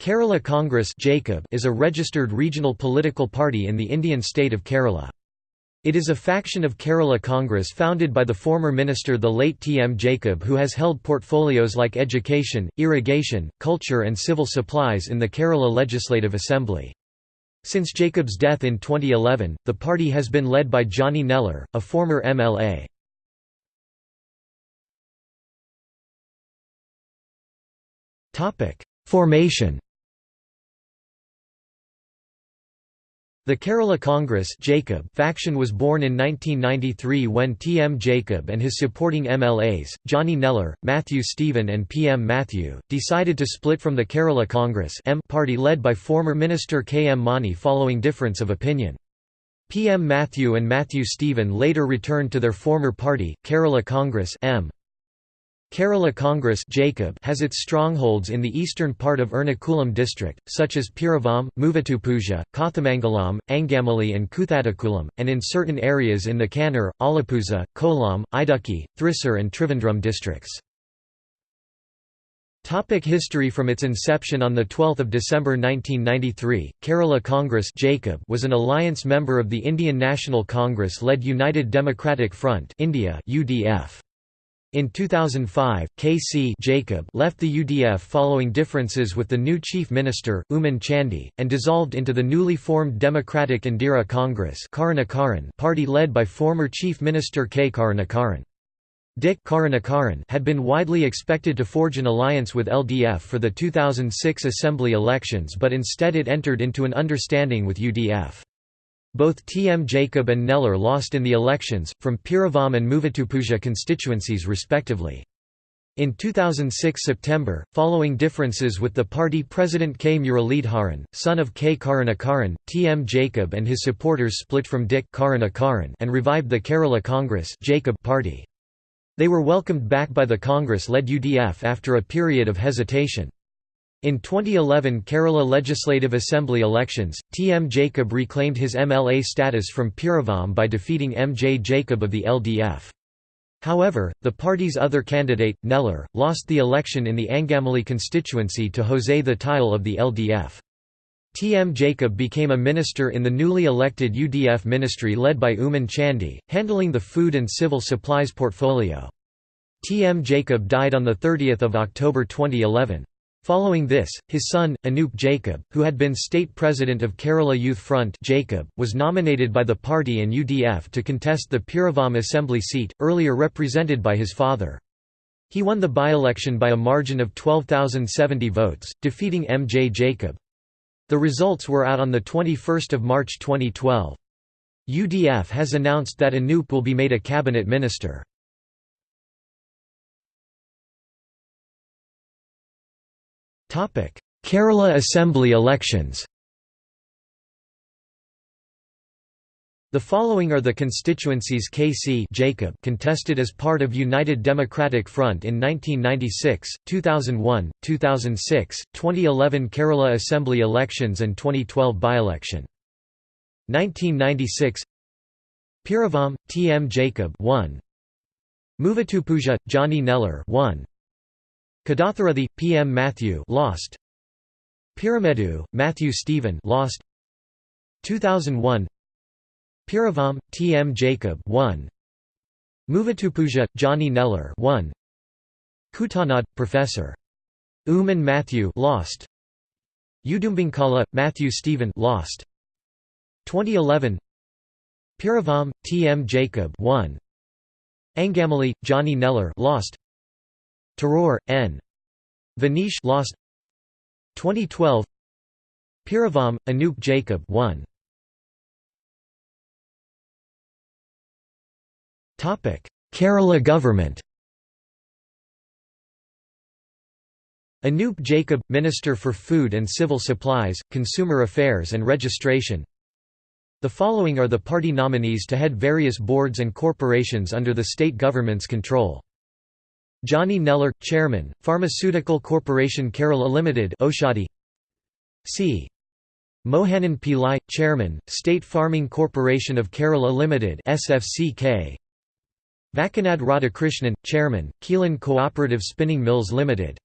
Kerala Congress Jacob is a registered regional political party in the Indian state of Kerala. It is a faction of Kerala Congress founded by the former minister the late T. M. Jacob who has held portfolios like education, irrigation, culture and civil supplies in the Kerala Legislative Assembly. Since Jacob's death in 2011, the party has been led by Johnny Nellore, a former MLA. Formation The Kerala Congress Jacob faction was born in 1993 when T. M. Jacob and his supporting MLAs, Johnny Nellore, Matthew Stephen and P. M. Matthew, decided to split from the Kerala Congress M party led by former Minister K. M. Mani following difference of opinion. P. M. Matthew and Matthew Stephen later returned to their former party, Kerala Congress M. Kerala Congress Jacob has its strongholds in the eastern part of Ernakulam district, such as Piravam, Muvatupuzha, Kothamangalam, Angamali and Koothattukulam, and in certain areas in the Kannur, Alappuzha, Kollam, Idukki, Thrissur and Trivandrum districts. Topic history From its inception on 12 December 1993, Kerala Congress Jacob was an alliance member of the Indian National Congress-led United Democratic Front India UDF. In 2005, K.C. Jacob left the UDF following differences with the new chief minister, Oommen Chandy, and dissolved into the newly formed Democratic Indira Congress party led by former Chief Minister K. Karunakaran. Dick Karunakaran had been widely expected to forge an alliance with LDF for the 2006 Assembly elections but instead it entered into an understanding with UDF. Both T. M. Jacob and Nellore lost in the elections, from Piravam and Muvatupuzha constituencies respectively. In 2006 September, following differences with the party president K. Muralidharan, son of K. Karunakaran, T. M. Jacob and his supporters split from Dick and revived the Kerala Congress Jacob party. They were welcomed back by the Congress-led UDF after a period of hesitation. In 2011 Kerala Legislative Assembly elections, T. M. Jacob reclaimed his MLA status from Piravam by defeating M. J. Jacob of the LDF. However, the party's other candidate, Nellore, lost the election in the Angamali constituency to Jose Thettayil of the LDF. T. M. Jacob became a minister in the newly elected UDF ministry led by Oommen Chandy, handling the food and civil supplies portfolio. T. M. Jacob died on 30 October 2011. Following this, his son, Anoop Jacob, who had been state president of Kerala Youth Front Jacob, was nominated by the party and UDF to contest the Piravam assembly seat, earlier represented by his father. He won the by-election by a margin of 12,070 votes, defeating M. J. Jacob. The results were out on 21 March 2012. UDF has announced that Anoop will be made a cabinet minister. Kerala Assembly elections The following are the constituencies KC Jacob contested as part of United Democratic Front in 1996, 2001, 2006, 2011 Kerala Assembly elections and 2012 by-election. 1996 Piravam, T. M. Jacob 1. Muvatupuzha, Johnny Nellore 1. Kaduthuruthy, P. M. Matthew lost. Peerumedu, Matthew Stephen lost. 2001 Piravam, T. M. Jacob 1. Muvatupuzha, Johnny Nellore 1. Kuttanad, Professor. Oommen Matthew lost. Udumbanchola, Matthew Stephen lost. 2011 Piravam, T. M. Jacob 1. Angamali, Johnny Nellore lost. Taror, N. Vanish lost. 2012 Piravam, Anoop Jacob 1 Kerala government. Anoop Jacob, Minister for Food and Civil Supplies, Consumer Affairs and Registration. The following are the party nominees to head various boards and corporations under the state government's control. Johnny Nellore, Chairman, Pharmaceutical Corporation Kerala Limited Oushadhi. C. Mohanan Pillai, Chairman, State Farming Corporation of Kerala Limited SFCK Vakkanad Radhakrishnan, Chairman, Quilon Cooperative Spinning Mills Limited